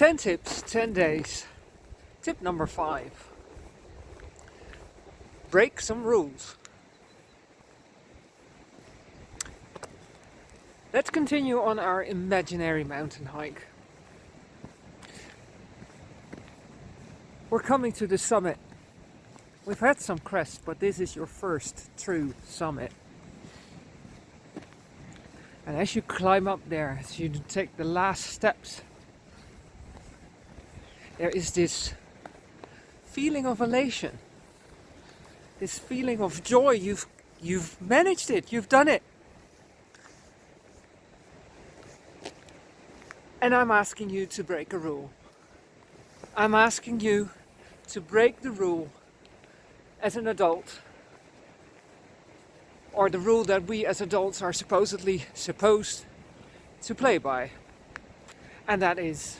10 tips, 10 days. Tip number 5. Break some rules. Let's continue on our imaginary mountain hike. We're coming to the summit. We've had some crests, but this is your first true summit. And as you climb up there, as you take the last steps, there is this feeling of elation, this feeling of joy. You've, you've managed it, you've done it. And I'm asking you to break a rule. I'm asking you to break the rule as an adult or the rule that we as adults are supposedly supposed to play by. And that is,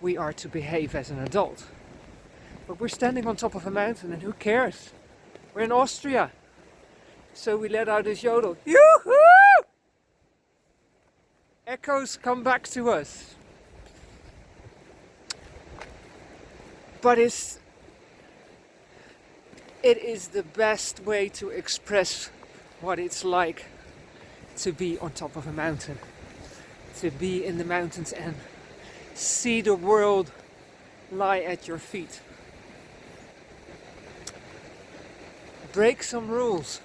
we are to behave as an adult. But we're standing on top of a mountain and who cares? We're in Austria. So we let out this yodel. Yoo-hoo! Echoes come back to us. But it's it is the best way to express what it's like to be on top of a mountain, to be in the mountains and see the world lie at your feet. Break some rules.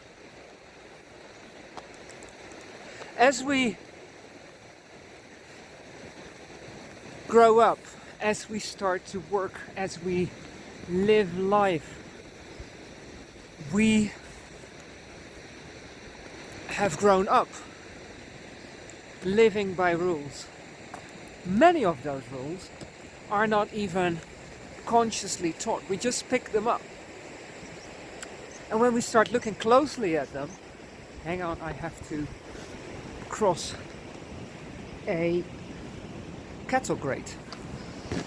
As we grow up, as we start to work, as we live life, we have grown up living by rules. Many of those rules are not even consciously taught, we just pick them up. And when we start looking closely at them, hang on, I have to cross a cattle grate.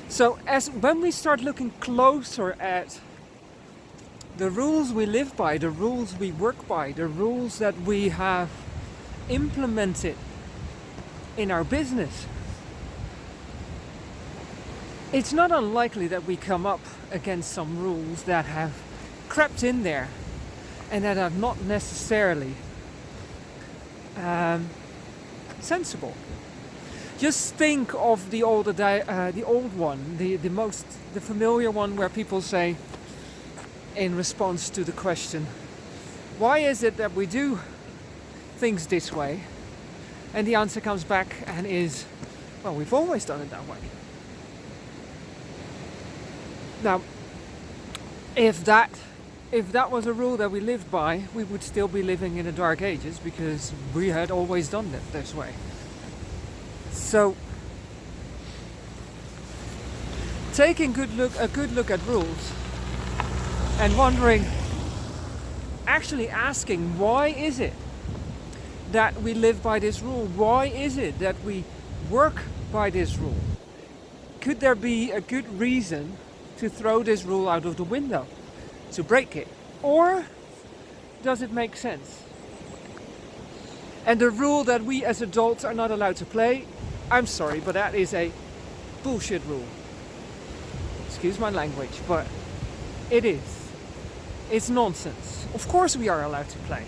So as when we start looking closer at the rules we live by, the rules we work by, the rules that we have implemented in our business, it's not unlikely that we come up against some rules that have crept in there and that are not necessarily um, sensible. Just think of the older, uh, the old one, the the most, the familiar one, where people say, in response to the question, why is it that we do things this way? And the answer comes back and is, well, we've always done it that way. Now, if that if that was a rule that we lived by, we would still be living in the dark ages because we had always done it this way. So, taking good look a good look at rules and wondering, actually asking, why is it that we live by this rule? Why is it that we work by this rule? Could there be a good reason to throw this rule out of the window, to break it? Or does it make sense? And the rule that we as adults are not allowed to play, I'm sorry, but that is a bullshit rule. Excuse my language, but it is. It's nonsense. Of course we are allowed to play.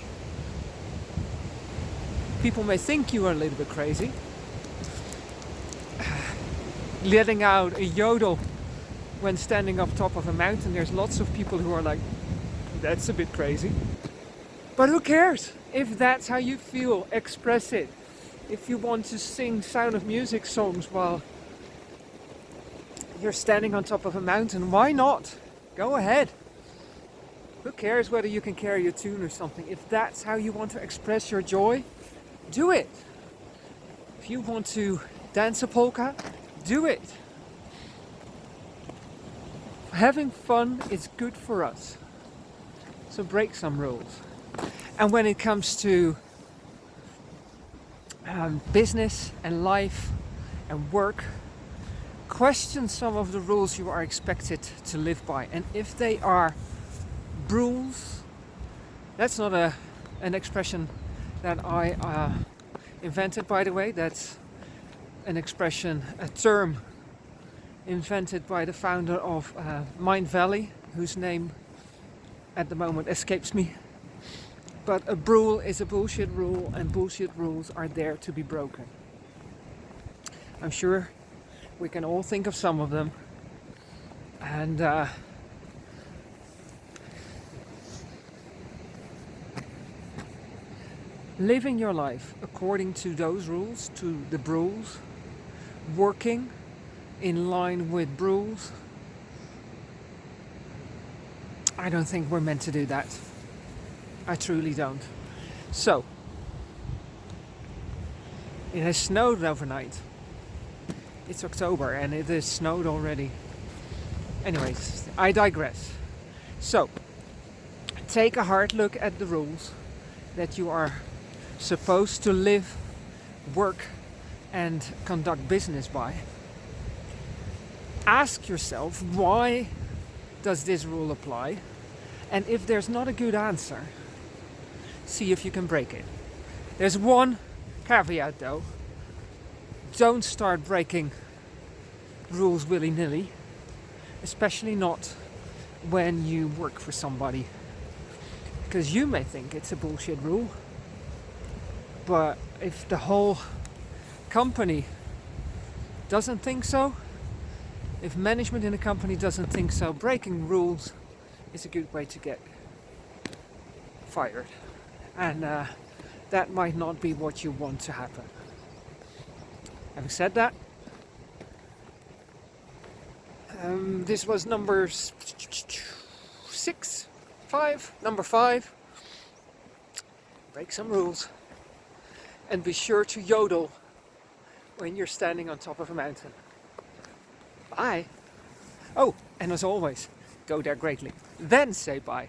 People may think you are a little bit crazy. Letting out a yodel when standing up top of a mountain, there's lots of people who are like, that's a bit crazy. But who cares? If that's how you feel, express it. If you want to sing Sound of Music songs while you're standing on top of a mountain, why not? Go ahead. Who cares whether you can carry a tune or something? If that's how you want to express your joy, do it. If you want to dance a polka, do it. Having fun is good for us. So break some rules. And when it comes to um, business and life and work, question some of the Brules you are expected to live by. And if they are rules. That's not a an expression that I uh, invented, by the way. That's an expression, a term invented by the founder of uh, Mindvalley, whose name at the moment escapes me. But a rule is a bullshit rule, and bullshit rules are there to be broken. I'm sure we can all think of some of them, and uh, living your life according to those rules, to the rules, working in line with rules. I don't think we're meant to do that. I truly don't. So, it has snowed overnight. It's October and it has snowed already. Anyways, I digress. So, take a hard look at the rules that you are supposed to live, work, and conduct business by. Ask yourself why does this rule apply? And if there's not a good answer, see if you can break it. There's one caveat though. Don't start breaking rules willy-nilly, especially not when you work for somebody. Because you may think it's a bullshit rule, but if the whole company doesn't think so, if management in a company doesn't think so, breaking rules is a good way to get fired. And uh, that might not be what you want to happen. Having said that, um, this was number six, five, number five. Break some rules and be sure to yodel when you're standing on top of a mountain. Bye! Oh, and as always, go there greatly. Then say bye.